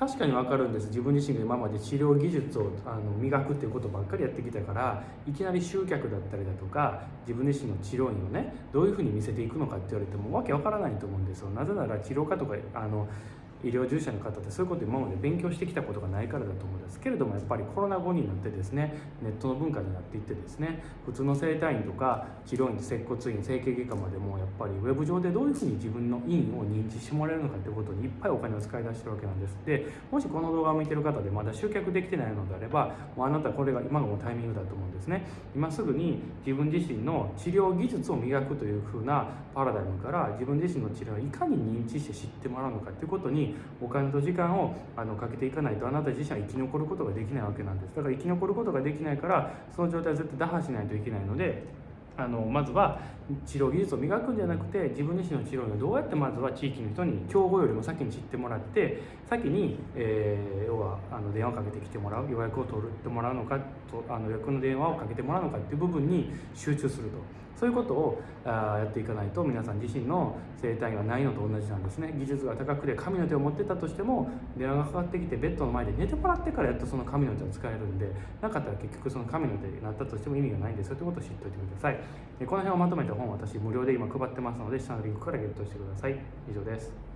確かに分かるんです。自分自身が今まで治療技術をあの磨くっていうことばっかりやってきたからいきなり集客だったりだとか自分自身の治療院をねどういうふうに見せていくのかって言われてもわけわからないと思うんですよ。なぜなら治療家とかあの医療従事者の方ってそういうこと今まで勉強してきたことがないからだと思うんですけれどもやっぱりコロナ後になってですねネットの文化になっていってですね普通の整体院とか治療院接骨院整形外科までもやっぱりウェブ上でどういうふうに自分の院を認知してもらえるのかということにいっぱいお金を使い出してるわけなんです。でもしこの動画を見てる方でまだ集客できてないのであればもうあなたこれが今がもうタイミングだと思うんですね。今すぐに自分自身の治療技術を磨くというふうなパラダイムから自分自身の治療をいかに認知して知ってもらうのかということにお金と時間をあのかけていかないとあなた自身は生き残ることができないわけなんです。だから生き残ることができないからその状態は絶対打破しないといけないのであのまずは治療技術を磨くんじゃなくて自分自身の治療をどうやってまずは地域の人に競合よりも先に知ってもらって先に、えー、あの電話をかけてきてもらう予約を取ってもらうのかとあの予約の電話をかけてもらうのかっていう部分に集中すると。そういうことをあやっていかないと皆さん自身の生態がないのと同じなんですね。技術が高くて神の手を持ってたとしても電話がかかってきてベッドの前で寝てもらってからやっとその神の手を使えるんでなかったら結局その神の手になったとしても意味がないんですよ。ということを知っておいてください。この辺をまとめた本私無料で今配ってますので下のリンクからゲットしてください。以上です。